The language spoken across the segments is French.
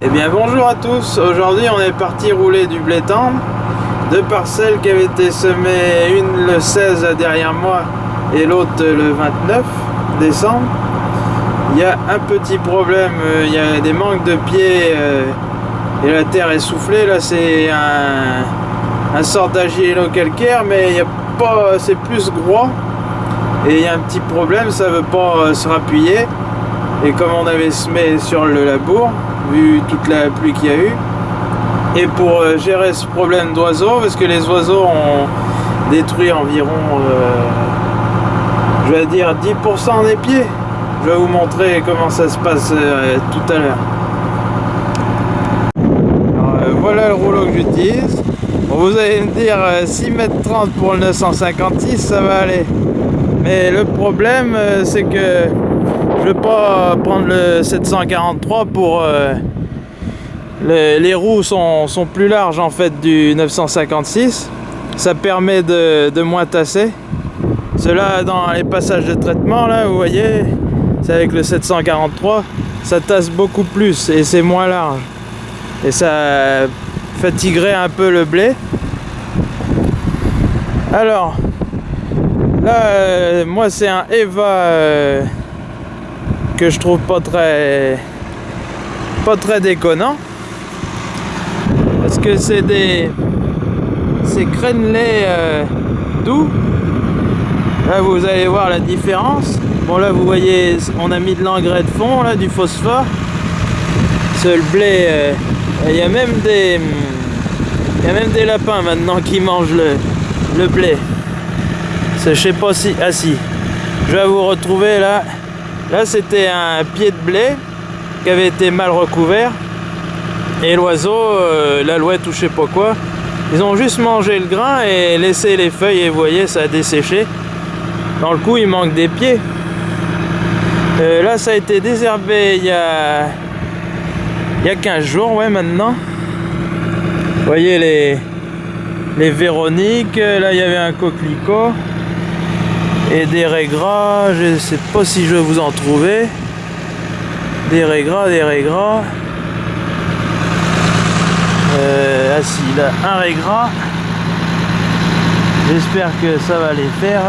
Eh bien bonjour à tous, aujourd'hui on est parti rouler du blé tendre, deux parcelles qui avaient été semées, une le 16 derrière moi et l'autre le 29 décembre. Il y a un petit problème, euh, il y a des manques de pieds euh, et la terre est soufflée, là c'est un, un sort calcaire mais c'est plus gros. Et il y a un petit problème, ça veut pas euh, se rappuyer. Et comme on avait semé sur le labour, vu toute la pluie qu'il y a eu. Et pour euh, gérer ce problème d'oiseaux, parce que les oiseaux ont détruit environ, euh, je vais dire 10% des pieds. Je vais vous montrer comment ça se passe euh, tout à l'heure. voilà le rouleau que j'utilise. vous allez me dire 6 m 30 pour le 956, ça va aller. Mais le problème, c'est que pas prendre le 743 pour... Euh, les, roues sont, plus larges en fait du 956. Ça permet de, moins tasser. Cela dans les passages de traitement là, vous voyez, c'est avec le 743, ça tasse beaucoup plus et c'est moins large. Et ça fatiguerait un peu le blé. Alors, là, euh, moi c'est un Eva... Euh, que je trouve pas très pas très déconnant. Parce que c'est des c'est crénelés euh, doux. Là vous allez voir la différence. Bon là vous voyez on a mis de l'engrais de fond là du phosphore. Ce blé euh, il y a même des il y a même des lapins maintenant qui mangent le, le blé. Je sais pas si ah si. Je vais vous retrouver là Là, c'était un pied de blé qui avait été mal recouvert. Et l'oiseau, euh, l'alouette ou je sais pas quoi, ils ont juste mangé le grain et laissé les feuilles et vous voyez, ça a desséché. Dans le coup, il manque des pieds. Euh, là, ça a été désherbé il y a, il y a 15 jours, ouais, maintenant. Vous voyez les, les Véroniques, là, il y avait un coquelicot et des régras, je sais pas si je vais vous en trouver. Des régras, des régras. Euh, ah si, là, un régras. J'espère que ça va les faire.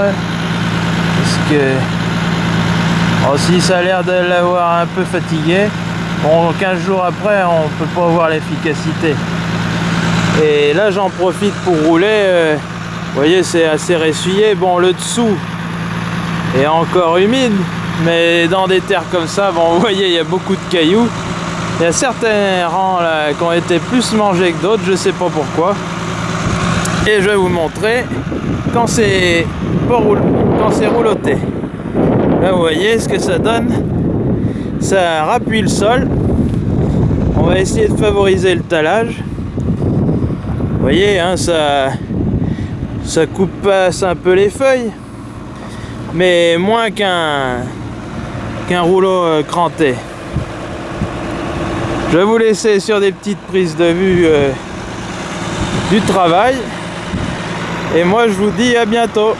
Parce que... Oh, si ça a l'air de l'avoir un peu fatigué. Bon, 15 jours après, on peut pas voir l'efficacité. Et là, j'en profite pour rouler. Euh, vous voyez, c'est assez ressuyé. Bon, le dessous, et encore humide mais dans des terres comme ça vous voyez il y a beaucoup de cailloux. Il y a certains rangs là qui ont été plus mangés que d'autres je sais pas pourquoi. Et je vais vous montrer quand c'est quand c'est rouloté. Là vous voyez ce que ça donne. Ça rappuie le sol. On va essayer de favoriser le talage vous voyez hein, ça ça coupe passe un peu les feuilles mais moins qu'un qu'un rouleau euh, cranté. Je vais vous laisser sur des petites prises de vue euh, du travail. Et moi je vous dis à bientôt.